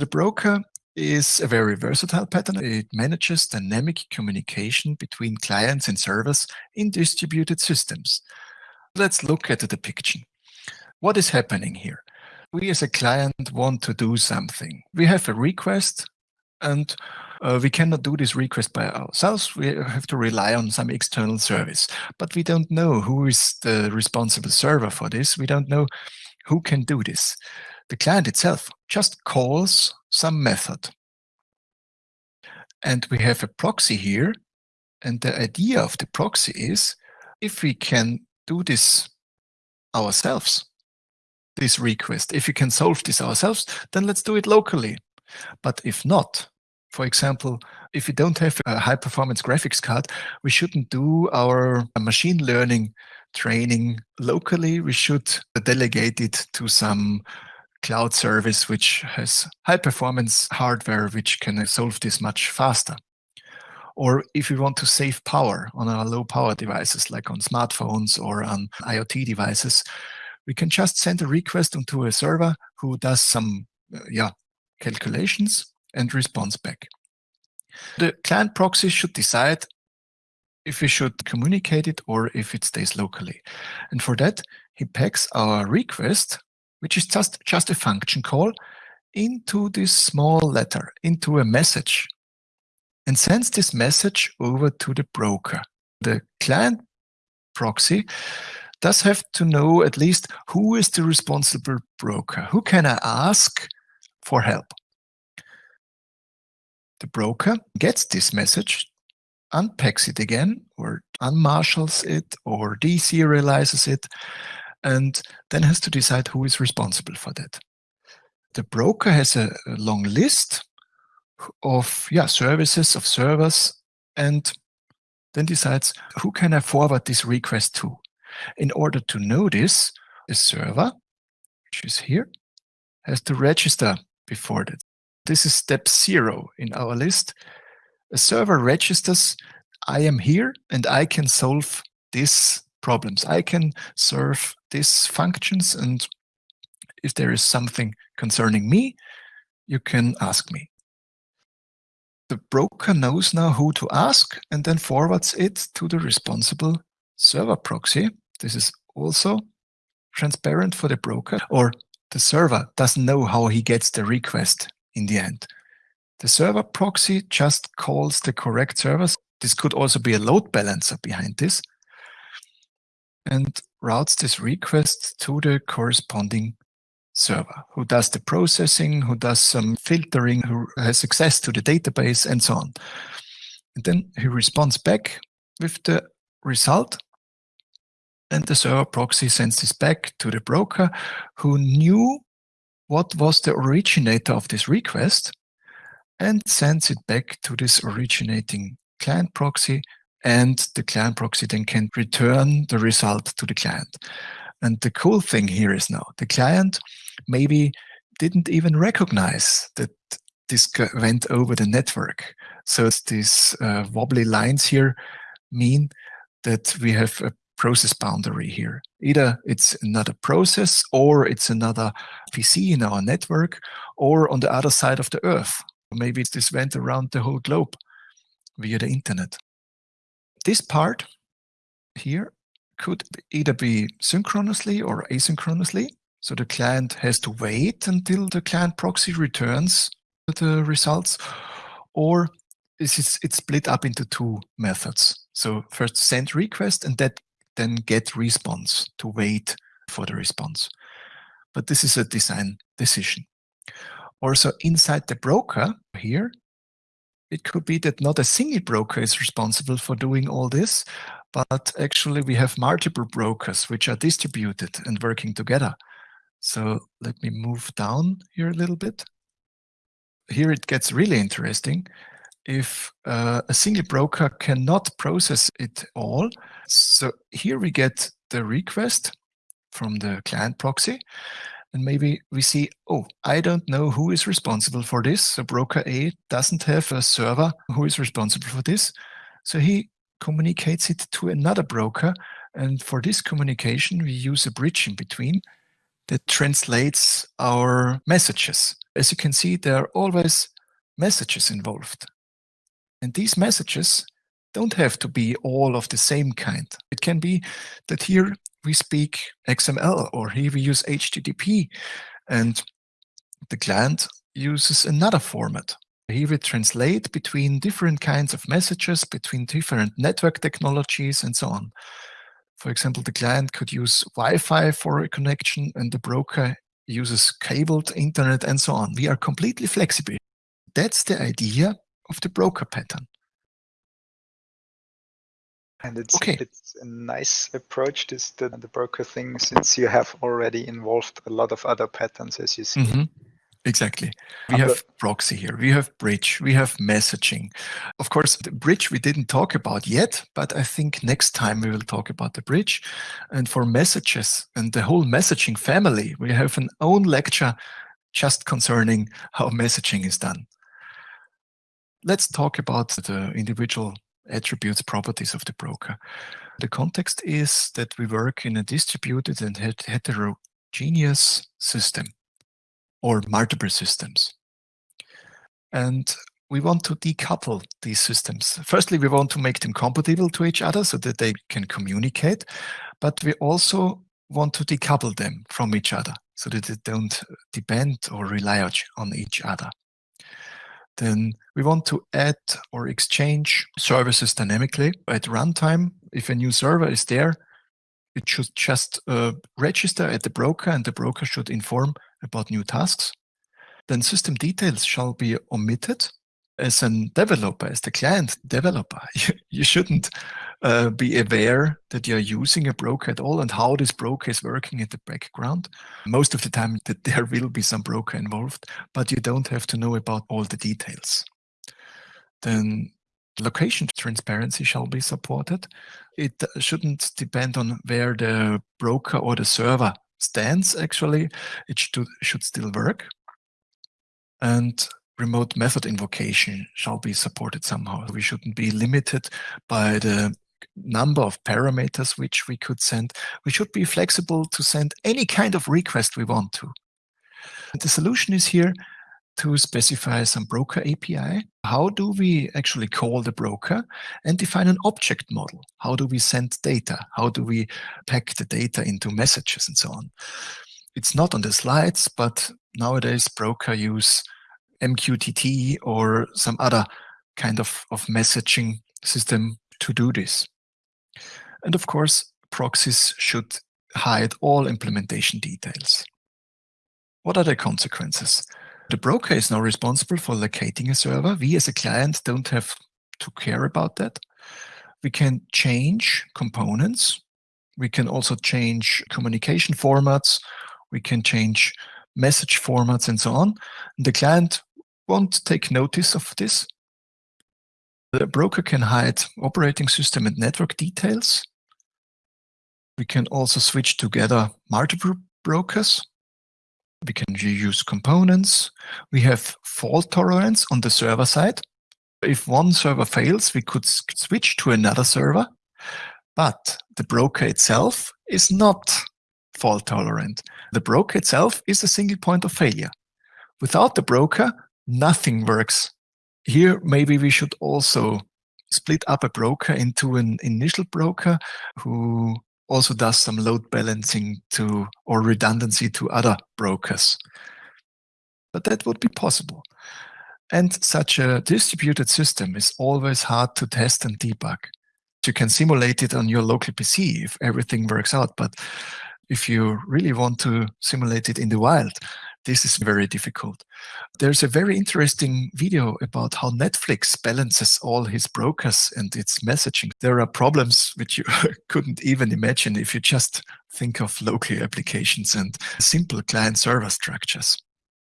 The broker is a very versatile pattern. It manages dynamic communication between clients and servers in distributed systems. Let's look at the depiction. What is happening here? We as a client want to do something. We have a request and uh, we cannot do this request by ourselves. We have to rely on some external service. But we don't know who is the responsible server for this. We don't know who can do this. The client itself just calls some method. And we have a proxy here. And the idea of the proxy is if we can do this ourselves, this request, if we can solve this ourselves, then let's do it locally. But if not, for example, if we don't have a high performance graphics card, we shouldn't do our machine learning training locally. We should delegate it to some cloud service which has high performance hardware which can solve this much faster. Or if we want to save power on our low power devices like on smartphones or on IoT devices, we can just send a request onto a server who does some uh, yeah, calculations and responds back. The client proxy should decide if we should communicate it or if it stays locally. And for that, he packs our request which is just, just a function call, into this small letter, into a message, and sends this message over to the broker. The client proxy does have to know at least who is the responsible broker. Who can I ask for help? The broker gets this message, unpacks it again, or unmarshals it, or deserializes it, and then has to decide who is responsible for that. The broker has a, a long list of yeah services, of servers, and then decides who can I forward this request to. In order to know this, a server, which is here, has to register before that. This is step zero in our list. A server registers, I am here and I can solve this problems. I can serve these functions and if there is something concerning me, you can ask me. The broker knows now who to ask and then forwards it to the responsible server proxy. This is also transparent for the broker or the server doesn't know how he gets the request in the end. The server proxy just calls the correct service. This could also be a load balancer behind this and routes this request to the corresponding server who does the processing, who does some filtering, who has access to the database and so on. And then he responds back with the result and the server proxy sends this back to the broker who knew what was the originator of this request and sends it back to this originating client proxy and the client proxy then can return the result to the client. And the cool thing here is now the client maybe didn't even recognize that this went over the network. So these uh, wobbly lines here mean that we have a process boundary here. Either it's another process or it's another PC in our network or on the other side of the earth. Maybe this went around the whole globe via the internet this part here could either be synchronously or asynchronously. So the client has to wait until the client proxy returns the results, or is it's split up into two methods. So first send request and that then get response to wait for the response. But this is a design decision. Also inside the broker here, it could be that not a single broker is responsible for doing all this, but actually we have multiple brokers which are distributed and working together. So let me move down here a little bit. Here it gets really interesting. If uh, a single broker cannot process it all, so here we get the request from the client proxy, and maybe we see, oh, I don't know who is responsible for this. So broker A doesn't have a server who is responsible for this. So he communicates it to another broker. And for this communication, we use a bridge in between that translates our messages. As you can see, there are always messages involved. And these messages don't have to be all of the same kind. It can be that here we speak XML or here we use HTTP and the client uses another format. Here we translate between different kinds of messages, between different network technologies and so on. For example, the client could use Wi-Fi for a connection and the broker uses cabled internet and so on. We are completely flexible. That's the idea of the broker pattern. And it's, okay. it's a nice approach, this the, the broker thing, since you have already involved a lot of other patterns, as you see. Mm -hmm. Exactly. We have proxy here, we have bridge, we have messaging. Of course, the bridge we didn't talk about yet, but I think next time we will talk about the bridge. And for messages and the whole messaging family, we have an own lecture just concerning how messaging is done. Let's talk about the individual attributes, properties of the broker. The context is that we work in a distributed and heterogeneous system or multiple systems. And we want to decouple these systems. Firstly, we want to make them compatible to each other so that they can communicate, but we also want to decouple them from each other so that they don't depend or rely on each other. Then we want to add or exchange services dynamically at runtime. If a new server is there, it should just uh, register at the broker and the broker should inform about new tasks. Then system details shall be omitted. As a developer, as the client developer, you, you shouldn't uh, be aware that you're using a broker at all and how this broker is working in the background. Most of the time that there will be some broker involved, but you don't have to know about all the details. Then location transparency shall be supported. It shouldn't depend on where the broker or the server stands, actually. It should, should still work. And remote method invocation shall be supported somehow. We shouldn't be limited by the number of parameters which we could send. We should be flexible to send any kind of request we want to. The solution is here to specify some broker API. How do we actually call the broker and define an object model? How do we send data? How do we pack the data into messages and so on? It's not on the slides, but nowadays broker use MQTT or some other kind of, of messaging system to do this. And of course, proxies should hide all implementation details. What are the consequences? The broker is now responsible for locating a server. We as a client don't have to care about that. We can change components. We can also change communication formats. We can change message formats and so on. The client won't take notice of this. The broker can hide operating system and network details. We can also switch together multiple brokers. We can reuse components. We have fault tolerance on the server side. If one server fails, we could switch to another server, but the broker itself is not fault tolerant. The broker itself is a single point of failure. Without the broker, nothing works. Here, maybe we should also split up a broker into an initial broker who also does some load balancing to or redundancy to other brokers. But that would be possible. And such a distributed system is always hard to test and debug. You can simulate it on your local PC if everything works out, but if you really want to simulate it in the wild, this is very difficult. There's a very interesting video about how Netflix balances all his brokers and its messaging. There are problems which you couldn't even imagine if you just think of local applications and simple client server structures.